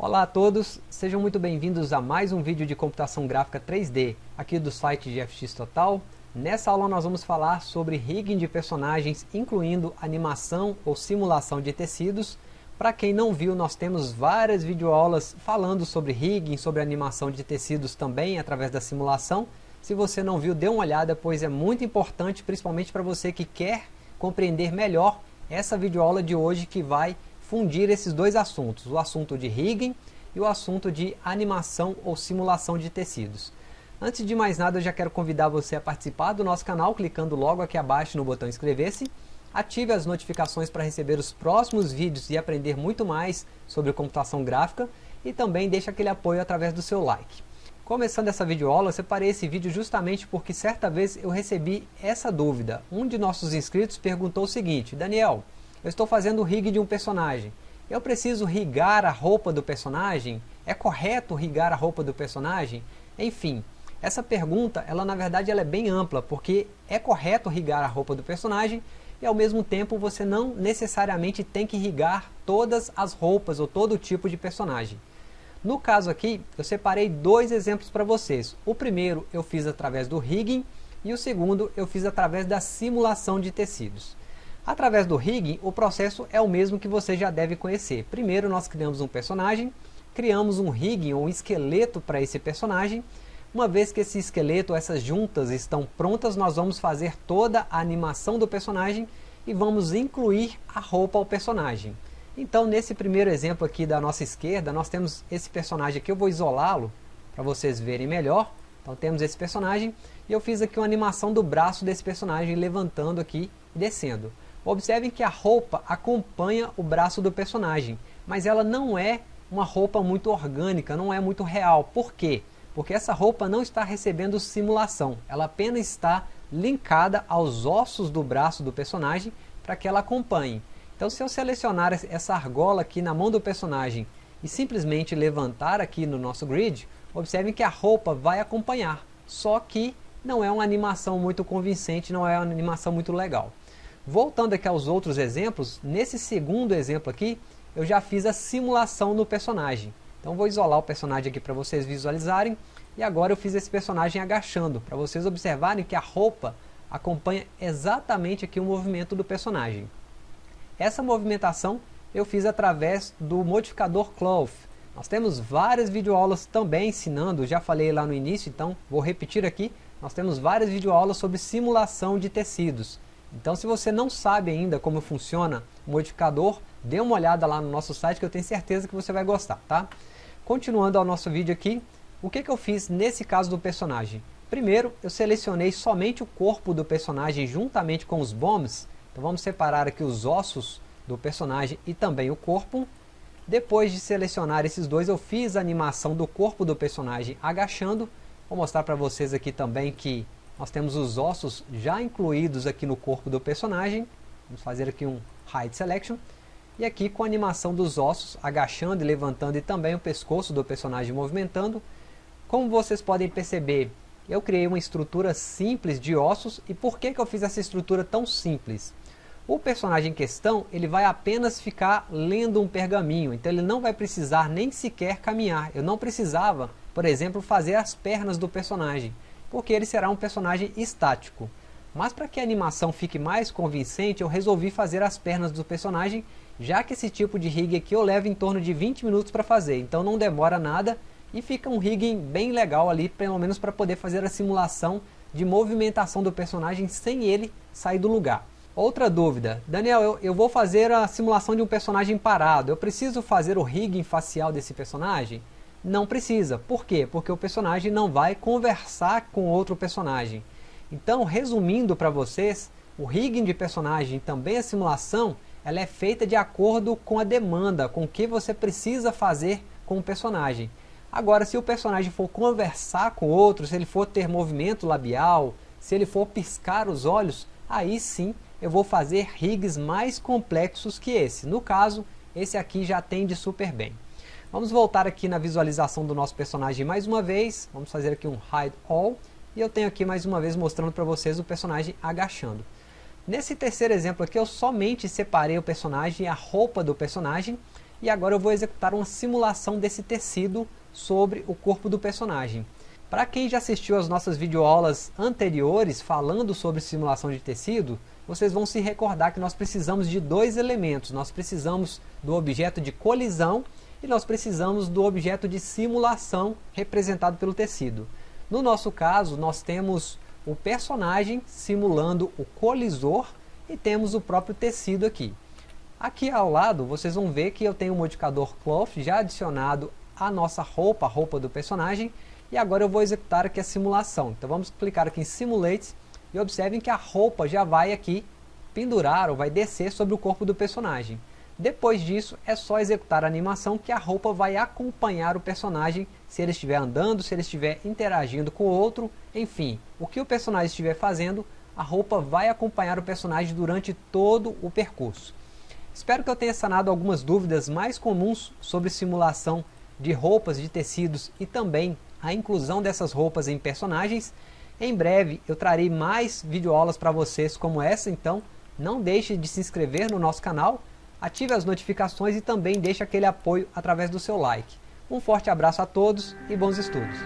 Olá a todos, sejam muito bem-vindos a mais um vídeo de computação gráfica 3D, aqui do site de FX Total. Nessa aula nós vamos falar sobre rigging de personagens, incluindo animação ou simulação de tecidos. Para quem não viu, nós temos várias videoaulas falando sobre rigging, sobre animação de tecidos também, através da simulação. Se você não viu, dê uma olhada, pois é muito importante, principalmente para você que quer compreender melhor essa videoaula de hoje que vai fundir esses dois assuntos, o assunto de rigging e o assunto de animação ou simulação de tecidos. Antes de mais nada, eu já quero convidar você a participar do nosso canal, clicando logo aqui abaixo no botão inscrever-se. Ative as notificações para receber os próximos vídeos e aprender muito mais sobre computação gráfica. E também deixe aquele apoio através do seu like. Começando essa videoaula, eu separei esse vídeo justamente porque certa vez eu recebi essa dúvida. Um de nossos inscritos perguntou o seguinte, Daniel, eu estou fazendo o rig de um personagem. Eu preciso rigar a roupa do personagem? É correto rigar a roupa do personagem? Enfim, essa pergunta, ela na verdade ela é bem ampla, porque é correto rigar a roupa do personagem e ao mesmo tempo você não necessariamente tem que rigar todas as roupas ou todo tipo de personagem. No caso aqui, eu separei dois exemplos para vocês. O primeiro eu fiz através do rigging e o segundo eu fiz através da simulação de tecidos. Através do rigging, o processo é o mesmo que você já deve conhecer. Primeiro nós criamos um personagem, criamos um rigging ou um esqueleto para esse personagem. Uma vez que esse esqueleto, essas juntas estão prontas, nós vamos fazer toda a animação do personagem e vamos incluir a roupa ao personagem. Então nesse primeiro exemplo aqui da nossa esquerda, nós temos esse personagem aqui, eu vou isolá-lo para vocês verem melhor. Então temos esse personagem e eu fiz aqui uma animação do braço desse personagem levantando aqui e descendo. Observem que a roupa acompanha o braço do personagem, mas ela não é uma roupa muito orgânica, não é muito real. Por quê? Porque essa roupa não está recebendo simulação, ela apenas está linkada aos ossos do braço do personagem para que ela acompanhe. Então se eu selecionar essa argola aqui na mão do personagem e simplesmente levantar aqui no nosso grid, observem que a roupa vai acompanhar, só que não é uma animação muito convincente, não é uma animação muito legal. Voltando aqui aos outros exemplos, nesse segundo exemplo aqui, eu já fiz a simulação no personagem. Então vou isolar o personagem aqui para vocês visualizarem. E agora eu fiz esse personagem agachando, para vocês observarem que a roupa acompanha exatamente aqui o movimento do personagem. Essa movimentação eu fiz através do modificador Cloth. Nós temos várias videoaulas também ensinando, já falei lá no início, então vou repetir aqui. Nós temos várias videoaulas sobre simulação de tecidos. Então se você não sabe ainda como funciona o modificador, dê uma olhada lá no nosso site que eu tenho certeza que você vai gostar, tá? Continuando ao nosso vídeo aqui, o que, que eu fiz nesse caso do personagem? Primeiro, eu selecionei somente o corpo do personagem juntamente com os bombs. Então vamos separar aqui os ossos do personagem e também o corpo. Depois de selecionar esses dois, eu fiz a animação do corpo do personagem agachando. Vou mostrar para vocês aqui também que nós temos os ossos já incluídos aqui no corpo do personagem. Vamos fazer aqui um Hide Selection. E aqui com a animação dos ossos, agachando e levantando e também o pescoço do personagem movimentando. Como vocês podem perceber, eu criei uma estrutura simples de ossos. E por que, que eu fiz essa estrutura tão simples? O personagem em questão, ele vai apenas ficar lendo um pergaminho. Então ele não vai precisar nem sequer caminhar. Eu não precisava, por exemplo, fazer as pernas do personagem porque ele será um personagem estático. Mas para que a animação fique mais convincente, eu resolvi fazer as pernas do personagem, já que esse tipo de rig aqui eu levo em torno de 20 minutos para fazer, então não demora nada e fica um rigging bem legal ali, pelo menos para poder fazer a simulação de movimentação do personagem sem ele sair do lugar. Outra dúvida, Daniel, eu, eu vou fazer a simulação de um personagem parado, eu preciso fazer o rigging facial desse personagem? Não precisa. Por quê? Porque o personagem não vai conversar com outro personagem. Então, resumindo para vocês, o rigging de personagem também a simulação, ela é feita de acordo com a demanda, com o que você precisa fazer com o personagem. Agora, se o personagem for conversar com outro, se ele for ter movimento labial, se ele for piscar os olhos, aí sim eu vou fazer rigs mais complexos que esse. No caso, esse aqui já atende super bem. Vamos voltar aqui na visualização do nosso personagem mais uma vez. Vamos fazer aqui um Hide All. E eu tenho aqui mais uma vez mostrando para vocês o personagem agachando. Nesse terceiro exemplo aqui eu somente separei o personagem e a roupa do personagem. e agora eu vou executar uma simulação desse tecido sobre o corpo do personagem. Para quem já assistiu às nossas videoaulas anteriores falando sobre simulação de tecido, vocês vão se recordar que nós precisamos de dois elementos. Nós precisamos do objeto de colisão e nós precisamos do objeto de simulação representado pelo tecido. No nosso caso, nós temos o personagem simulando o colisor e temos o próprio tecido aqui. Aqui ao lado, vocês vão ver que eu tenho o modificador cloth já adicionado à nossa roupa, a roupa do personagem, e agora eu vou executar aqui a simulação. Então vamos clicar aqui em Simulate e observem que a roupa já vai aqui pendurar ou vai descer sobre o corpo do personagem. Depois disso, é só executar a animação que a roupa vai acompanhar o personagem se ele estiver andando, se ele estiver interagindo com o outro, enfim, o que o personagem estiver fazendo, a roupa vai acompanhar o personagem durante todo o percurso. Espero que eu tenha sanado algumas dúvidas mais comuns sobre simulação de roupas, de tecidos e também a inclusão dessas roupas em personagens. Em breve eu trarei mais videoaulas para vocês como essa, então não deixe de se inscrever no nosso canal, ative as notificações e também deixe aquele apoio através do seu like. Um forte abraço a todos e bons estudos!